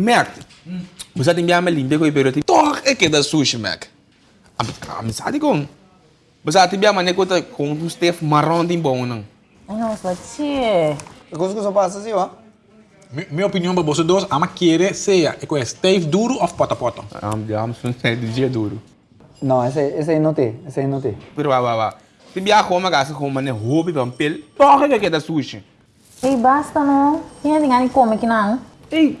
Mac, é que da sushi, Mac. A mim sabe como? Você tem bem maneira que com um Steph marrom de bom, não? Nossa, tia. Coisa que só passa assim, ó. Mi- Minha opinião para vocês dois, ama querer seja, é com Steve duro ou pota pota. Não é do dia duro. Não, esse, esse aí não tem. Esse aí não tem. Pero vai, vai, vai. Se bem como gasta com maneira roupa, papel, toch é que da sushi. Ei, basta não. Quem é ninguém come aqui não? Ei,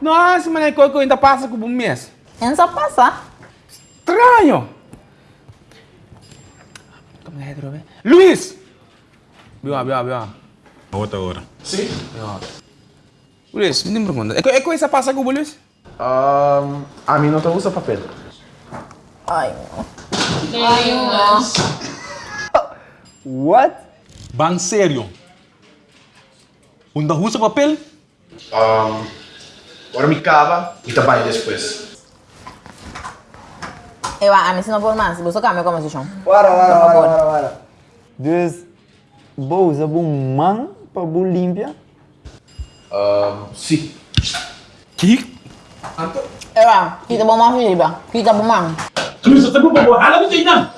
nossa, maneira que eu ainda passa com um mês. É só passar. Estranho. Como é que Luiz! Viu, viu, viu. Outra hora. Luiz, me pergunta. É, co- coisa passa com o Luiz? Um, a mim não usa papel. Ai, What? Ban sério. Unda usa papel? Um, agora me cava e trabalho depois. Eu, a mim se não for mais, você cambia como se chama. Para, para, para, para, para. Dus, vou usar um man para bu limpia. Um, sim. Que? Eu, a, kita bom mais filiba. Kita bom mais. Luiz, você não pode hala não tem não.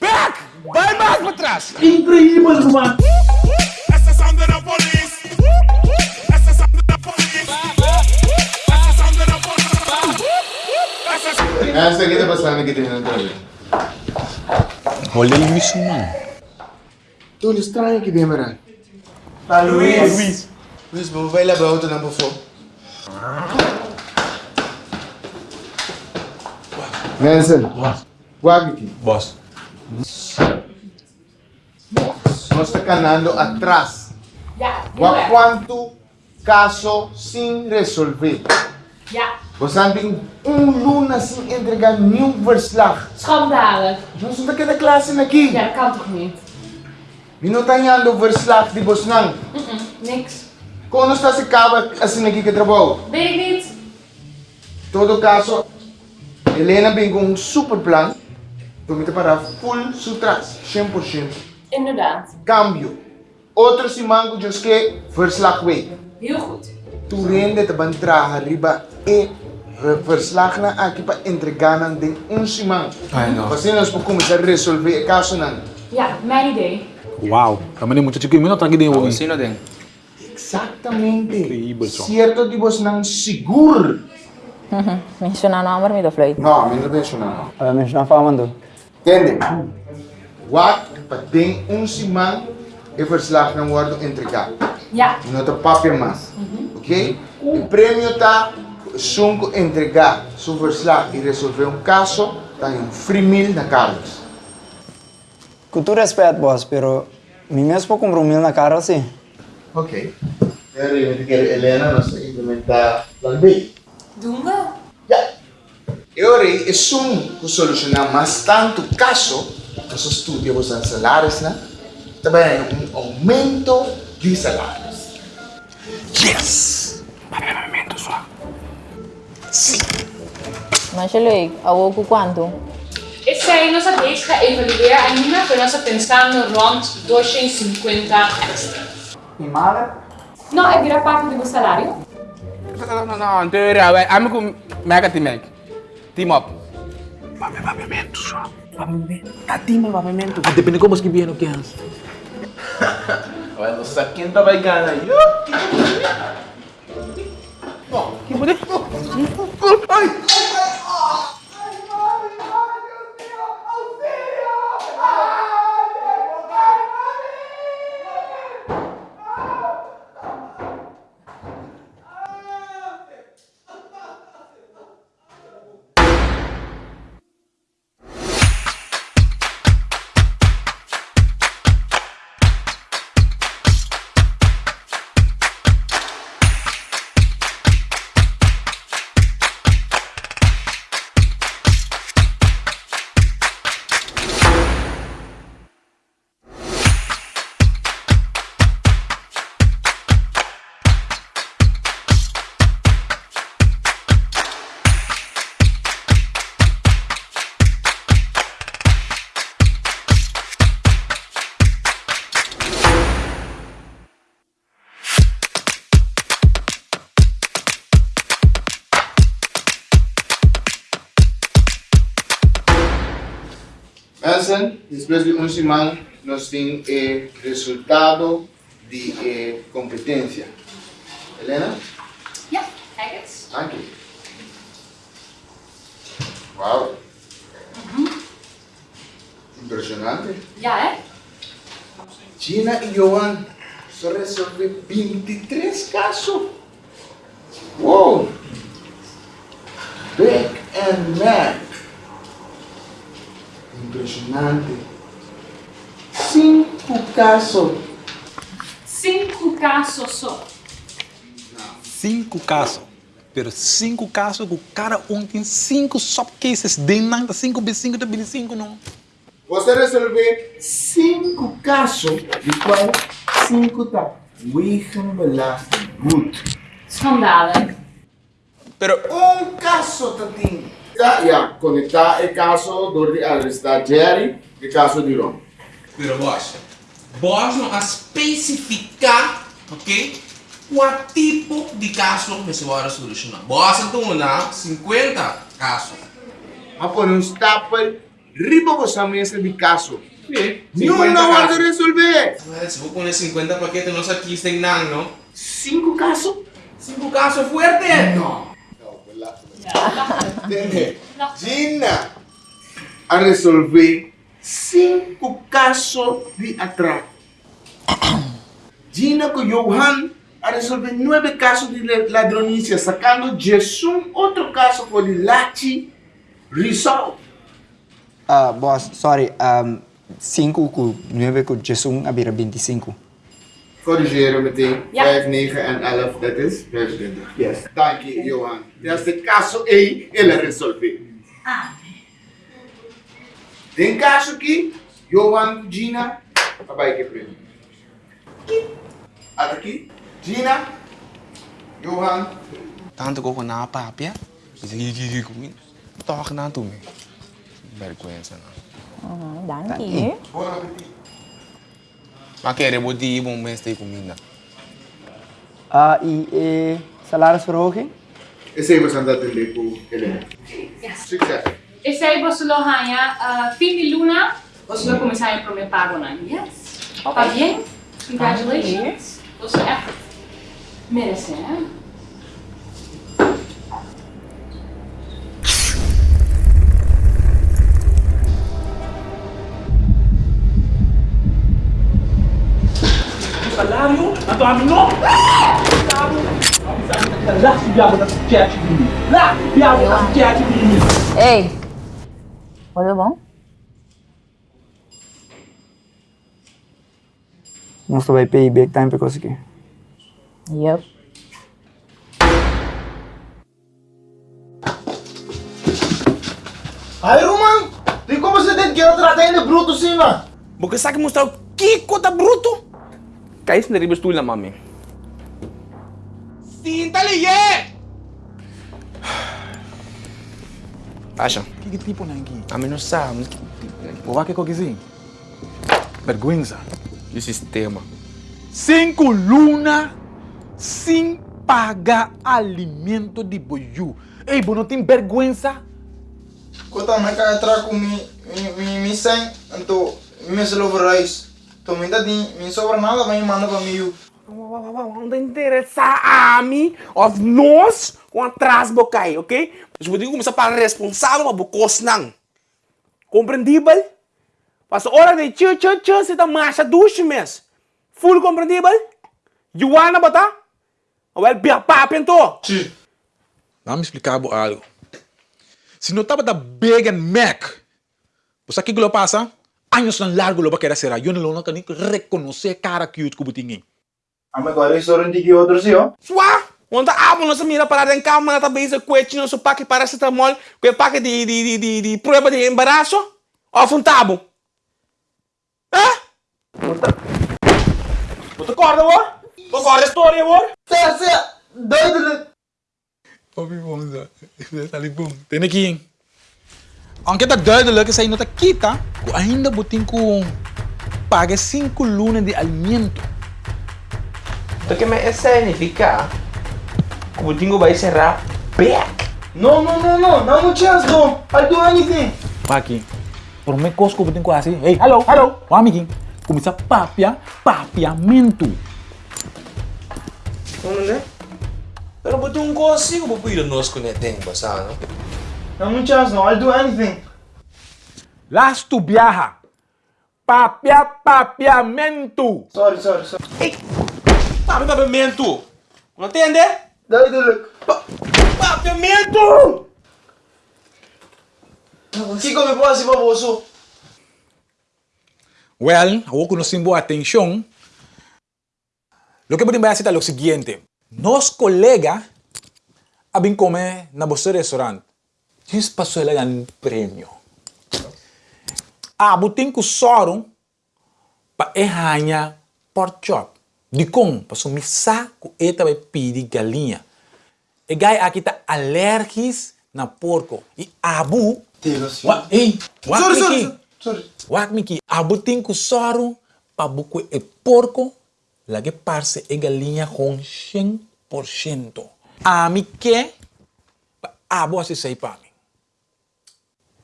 Back! Vai mais pra trás! Incrível, mano. That's the sound. Essa aqui tá passando aqui dentro da TV. Olha isso, mano. Tudo estranho aqui dentro, mano. Tá, Luiz. Luiz, vou vai lá para outra não por favor. Nelson, guarda aqui. Boss. Nós está canando atrás. Guarda quanto caso sem resolver. Ja, Você tem um luna sem entregar nenhum verslag. schandalig. Nós não está classe aqui. Ja, dat kan toch niet? E não está indo verslag de você não. Niks. Quando está se acaba assim aqui que trabalho. Weet ik niet. todo caso, Helena vem com um super plan. Promete para full sutras, 100%. Inderdaad. Cambio. Outro simango diz que verslag way. Heel goed. Tu rende te ban traga riba e re- verslag na aqui para entregar na de um não. Assim nós podemos resolver o caso não. Ja, mijn idee. Uau. Também muito chiquinho, não tá aqui dentro. Assim não tem. Exatamente. Incrível. Certo de você não seguro. Mencionar não, mas me dá fleit. Não, me não penso não. Olha, me está falando. Entende? Wat para tem um simango e verslag não guardo entregar. Ja, no te papel más. ¿Ok? El premio está sunco entregar su verslag y resolver un caso, está en un free meal na Carlos. Com todo respeito, boss, pero mim mesmo comprar um mil na cara assim. Ok. Pero yo que Elena nos implementar plan B. we. Ya. E ora é um que solucionar mais tanto caso, os estudos, os salários, né? Também um aumento de salários. Yes! Pagamento só. Mas, Shelly, a oco quanto? Ik zei, nós reeds gaan evalueren en niet meer, nós pensando rond 250 extra. E mala? Não, é virar parte do meu salário? Não, não, não. Vai. Amigo, mega team. Team up. Pagamento só. Pagamento. Tá time pagamento. Ah, depende como que o que é. Olha, você sabe quem tá vai ganhar? Eu? Que poder? Ai! Después de una semana, nos tiene el resultado de eh, competencia. Elena, Ja, kijk eens. dank je. Wauw. Impresionante. Ja, hè? Gina y Johan solo resolver 23 casos. Wow. Back and Mac. Impresionante. Cinco casos. Cinco casos só. Cinco casos. Pero cinco casos que cada um tem cinco subcases dentro da 5 vezes 5 da 5 não. Você resolver cinco casos, de qual cinco tá Wickham Belasting Good. Schandalen. Pero, Um caso tatinho. Já, já, conectar o caso do de arrestar Jerry e o caso de Ron. Pero boss, boss não a especificar, ok? Qual tipo de caso você vai solucionar. Boss então na 50 casos. A pôr um stapel riba você mesa de caso. Sim, Nenhum não vai resolver. Se vou pôr 50 paquetes, nós aqui tem não, não? Cinco casos? Cinco casos fuertes. Não. Não, verdade. Entende? Gina a resolver cinco casos de atraco. Gina com Johan a resolver nueve casos de ladronicia, sacando Jesus outro caso por Lachi Result. Ah, boss, sorry. Um, 5 com 9 com Jesus abira 25. Corrigeren meteen. Ja. 5, 9 en 11, dat is 25. Yes. Dank je, Johan. Dat is de caso 1 ele resolver. Ah. Tem caso aqui, Johan, Gina, papai que prende. Aqui. Gina, Johan. Tanto ko na papia. Bisa gigi ko min. Talk na. Vergüenza na. Mhm, dankie. Bom appetit. Maar kijk, er wordt die bom mensen tegen comida. Ah, e eh, salarisverhoging? Esse aí você anda atender com Helena. Yes. Sucesso. Esse aí você lo ganha uh, fin de luna. Você vai começar a primeiro pago, né? Yes. Tá bem? Congratulations. Você echt merece, né? Salário, a tua não. Lá botar chat de mim. Lá, botar chat de mim. Ei, tudo bom? Moesten wij pay big time because aqui. Yep. Aí, Roman, tem como você tem que tratar ele bruto assim, mano? Porque sabe mostrar o que cota bruto? Cai isso na riba na mami. Sinta liye! Acha, Que tipo na aqui? a mim não sabe. O que que? Vergüenza. E o sistema. Cinco luna sem pagar alimento de boiú. Ei, bo, não tem vergüenza? Kota mereka entrar com mi, mi, mi, mi sem, então, mi se over reis. Então, ainda tem, mi sobra nada, vai me manda para mim. Não interessa a mim, of nós, com atrás bocai, ok? Mas vou começar a para responsável para bocos não. Compreendível? Mas hora de tchê, tchê, tchê, você tá marcha duche mes. Full compreendível? Joana bata? Well, bia papo então. Vamos me explicar bo algo. Se não estava da Big and Mac, você aqui que lo passa? Anos tão largo lo ba querer ser. Eu não não can reconhecer cara cute que butingin. Ah, mas agora isso não tem outro, sim, ó. De avond als mira para en cama na bezig kwetje no so pakke paracetamol, pakke di di di di di prueba de embarazo of un tabo. Hã? Wat corda hoor? Wat corda história hoor? Você, você, doido, Papi, vamos lá. Dali boom. Tem aqui, hein? Ang kita duidelijk is ay nakita kung ainda buting ko paga 5 lunas de alimento. Então que me significa como tingo vai serrar back. Não, não, não, não, não, não chance, não. I do anything. Paki, Por me cosco buting quase. Hey, hello, hello. O amiguinho. Começa papia, papiamento. Ano na? Pero yung kosi ko pa pwede nos ko neteng no? Dá-me um chance, não. I'll do anything. Las tu viaja. Papia, papiamento. Sorry, sorry, sorry. Papi, papiamento! Não entende? Dai, dai, Papiamento! Kiko, me pode assim, baboso. Well, ako conocen boa atención. Lo que podemos hacer es lo siguiente. Nos colega abin come na bosse restaurant. Jis passo ele gan prêmio. Ah, butin ku sorum pa ehanya pork chop. Di kong, passo misa ku eta vai pidi galinha. E gai aqui tá alergis na porco. E abu, assim. wa, ei, wa, Sorry, sorry, sorry. Wak miki, abutin ku soru pa buku e porco lagi parse e galinha com 100%. A mi que abo asi sei pa mi.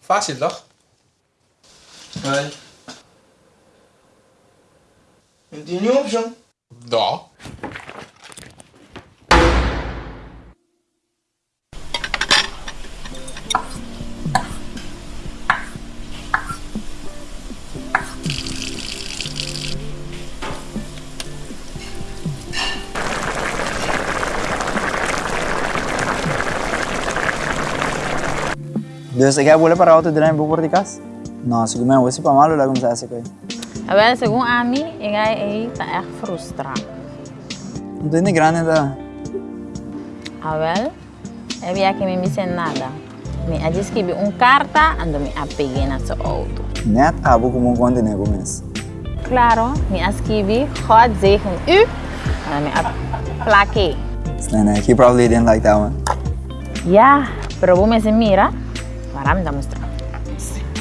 Fácil, toch? Vai. Não tem nenhuma opção. Da. Dios, ¿qué boleh para auto dirán por de casa? No, si me voy para malo, la como se hace que. Wel, segundo a mim, está echt frustrado. No tiene grande da. Ah, wel, heb je que me dicen nada. Me ha escrevi uma carta ando me apeguei na sua auto. Net abo como um nego mes. Claro, me escrevi God zegen u. En me aplaquei. Nah, he probably didn't like that one. Ja, pero vos me se mira, para me mostrar.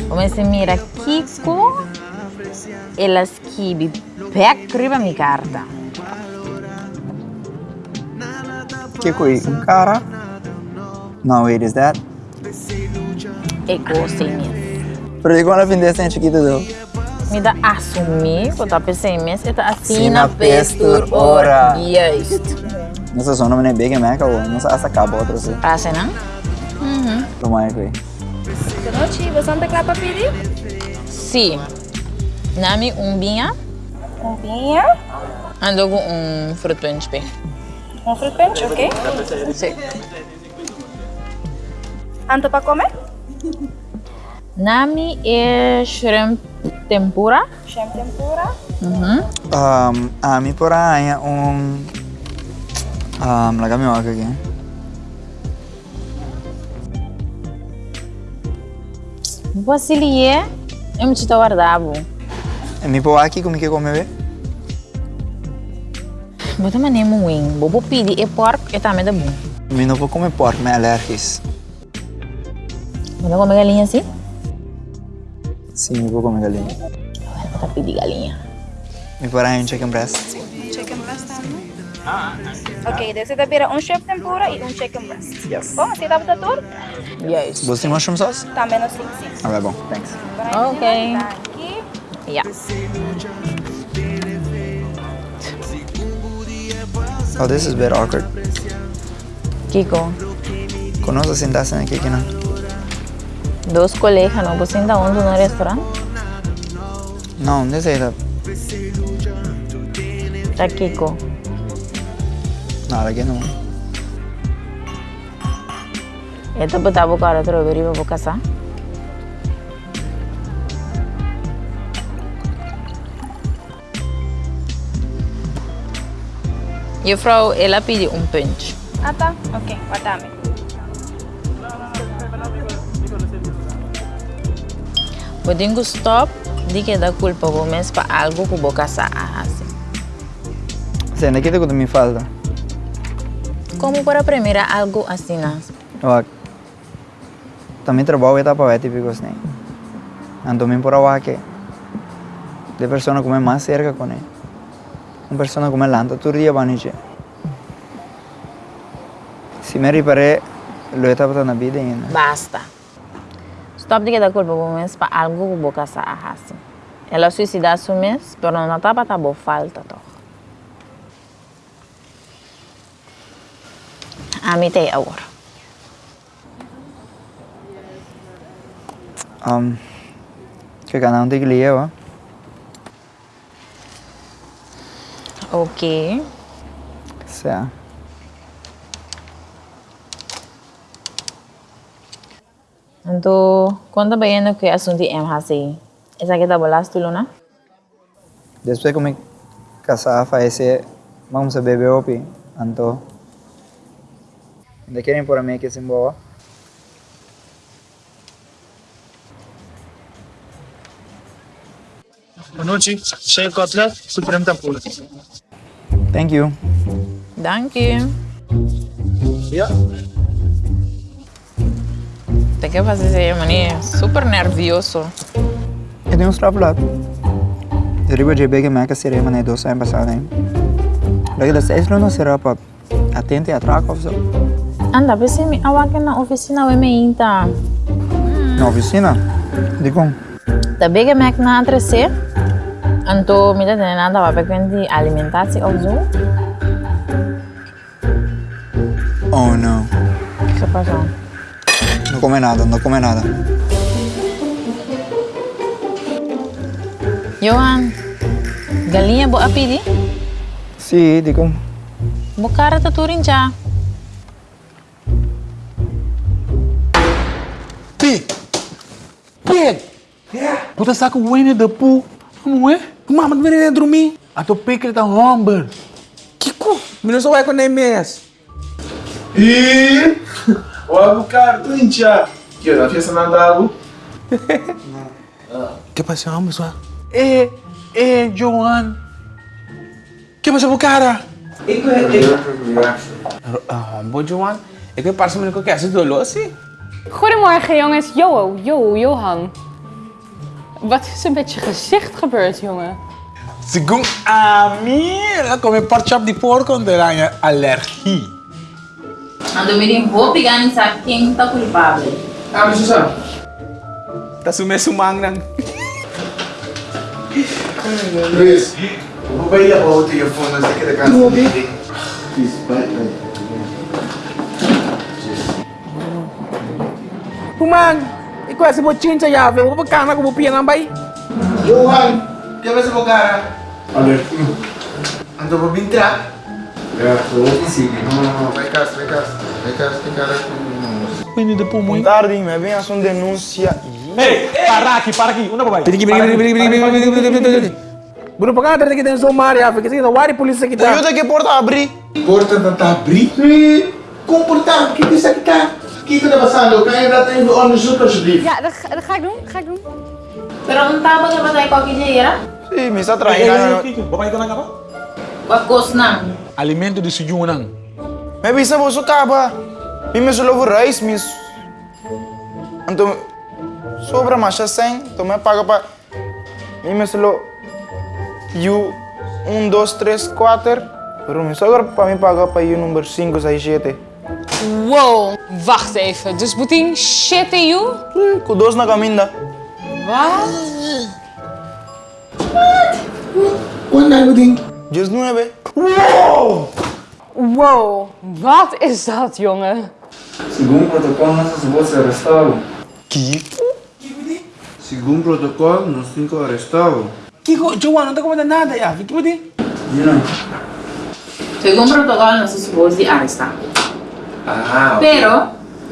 Vos me se mira Kiko, ela escreve back riba mi carta. Que coi, um cara? No, wait, is that? E gostei mesmo. Pero digo na fin de este chiquito do. Me dá assumir, que eu tô pensando mesmo, eu tô assim Sim, na pestur ora. Nossa, só não me bem Mac ou não sei essa cabo outro se. Passa, não? Tomai coi. Boa noite, você não tem para pedir? Sim. Nami umbinha, Um vinho, ando com um fruto punch bem. um fruit punch, ok? Sim. Anto para comer? Nami é shrimp tempura. Shrimp tempura. Uhum. Um, a mi por aí um um, lagami mo aqui. Vasilie, eu me te guardavo. E mi por aqui como que come be? Bota mané mo wing. Bobo pidi e pork e também da bom. Mi não vou comer porco, me allergies. Bota comer galinha assim? Sim, mi vou comer galinha. Bota pidi galinha. Mi por aí um chicken breast. Chicken breast também. Ok, daí você pira um shrimp tempura e um chicken breast. Yes. Bom, você tá para tudo? Yes. Você tem mushroom sauce? Também assim, sim. Ah, é bom. Thanks. Ok. Tá aqui. Yeah. Oh, this is a bit awkward. Kiko, Conosco sentarse aqui que não. dos colegas não você ainda onde no restaurante? Não, desse aí tá. Tá Kiko. Nada que não. Eu tô botando o cara outro vez para casar. E a vrouw, ela pediu um punch. Ah, tá. Ok, guardame. Podemos stop de que dá culpa vou mesmo para algo que vou casar assim. Sim, aqui tem que me falta. Como para primeira algo assim, né? Eu também trabalho eta para ver típicos nem. Ando também por agora que de persona como mais cerca com ele. una persona come l'Antatur yabancı. mi pare lo etapa una vita in... Basta. Stop di che da colpo come spa algo che boca sa ah, ahasi. E la suicida assumes per non etapa ta bo falta to. Amite ora. Um, che canale di lì è, va? Ok. O sea. Entonces, ¿cuánto pequeño que asunto es así? ¿Esa que te volaste tu luna? Después que me casaba, fallecer, vamos a beber opi. Entonces, ¿de quieren por mí que se emboba? Buenas noches, soy Cotlet, Supreme Tapula. Thank you. O que Tem que fazer cerimônia. Super nervioso. Eu tenho uns trabalhos. eu de bem que me é cerimônia é dois anos passado, hein? Daqui das seis não será para atender a traco, oficial. Anda, você me awaken na oficina, eu me inta. Na oficina? De como? Da bem que na 3C? Untuk minta tenen da vape quindi alimentarsi o zoom? Oh no. Che pasó? No come nada, no come nada. Johan, galinha boa pidi? Sì, dico. Bucara taturin già. Pig! Pig! Yeah. Puta saco, uene de pu. Não é? Mama, tu vem dormir? A tua pica tá romber. Kiko, menino só vai com MS. E... O avocado, incha. Que eu não fiz nada algo. Que passou, vamos lá. É, é, Joan. Que passou, cara? É que... Ah, bom, Joan. É que parece-me que eu quero ser doloroso. Goedemorgen jongens, Johan, Johan. Wat is er met je gezicht gebeurd, jongen? Según a mí, comer porchop de porco allergie. alergia. Ando je vou pegar em sabe quem tá culpado. Ah, mas isso Tá sumesumang nang. Chris, hoe ben je o telefone assim que ele de Vou ver. Humang! qual é esse já, velho? Vou cana com o pia não vai. Johan, que vai se bogar? Olha. Ando vou entrar. É, vou sim. Vai cá, vai cá. Vai cá, tem cara com Tarde, me vem a sua denúncia. Ei, para aqui, para aqui. Onde vai? Tem que vir, vir, vir, vir, vir, vir, vir. Bruno, por que tem uma área? Porque tem uma área polícia que tá. Eu tenho que porta abrir. Porta não tá abrir? Sim. Com porta, que isso aqui tá? Está? O que está passando? Kan je dat even onderzoeken alsjeblieft? Ja, dat, ga- dat ga ik doen. Ga ik doen. Tá bom pra sair qualquer dia, Sim, me está traindo. hey, Kiko, bapak ikut apa? Wa gos na. Alimento de sujunang. Me visa você acaba. Me me solo reis, me. Então, sobra mais 100, então me paga para. Me me solo. You 1, 2, 3, 4. Pero me sobra para me pagar para you número 5, 6, 7. Wow, wacht even. Dus Putin shit in you? Nee, kudos na. Wat? Wat? Wanneer Putin? Just nu hebben. Wow! Wow, wat is dat, jongen? Segundo um protocolo, nossas bolsas arrestaram. Que? Segundo protocolo, nós cinco arrestaram. Que João, não tá comendo nada, já. Que poder? Segundo protocolo, nossas bolsas arrestado. Ah, Pero,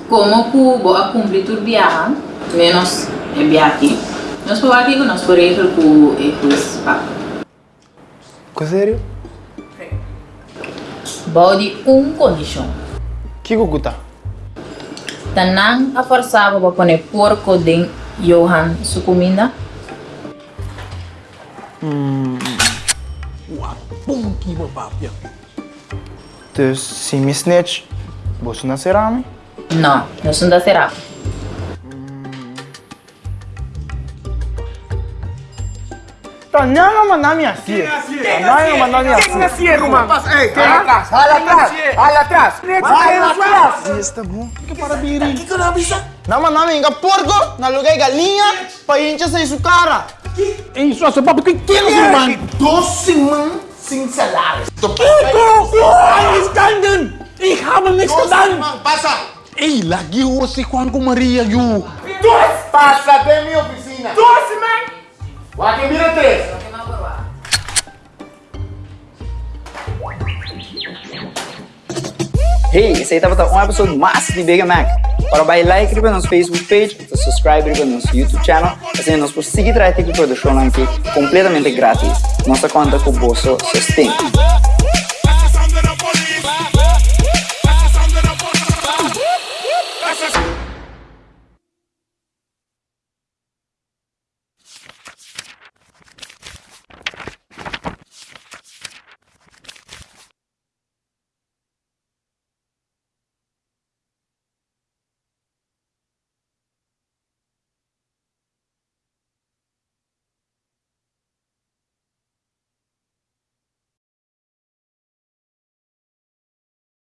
como Cubo a cumprir tu viaje, menos el viaje, nós por aqui nós por aí com esses papos. Com sério? Bode um condição. Que cucuta? Tanang a forçava para pôr porco de Johan sua comida. Pum, que babapia. Dus, se me snitch, você na é Cerame? Não, eu sou da Cerame. Não, mas na não tá, cia. Não, mas na não, não, não, na cia, é assim? é assim? assim, irmão? Ei, atrás? Olha atrás. Olha atrás. Não atrás. Isso tá bom. Que para birim. Que que eu não Não, mas na minha porco, na lugar galinha, para encher sem isso cara. Isso, seu papo, que que é, irmão? Doce, mano, sem salários. Que não, não, não, nichts Doze getan! man, passa! Ey, lagi ho si Juan con Maria, you! Passa até minha oficina. Doce, man. Joaquim, vira três. Hey, esse aí tava um episódio mais de Big Mac. Para dar like riba nosso Facebook page, e subscribe riba nosso YouTube channel, assim nós podemos seguir trazer aqui produção aqui completamente grátis. Nossa conta com o bolso sustém.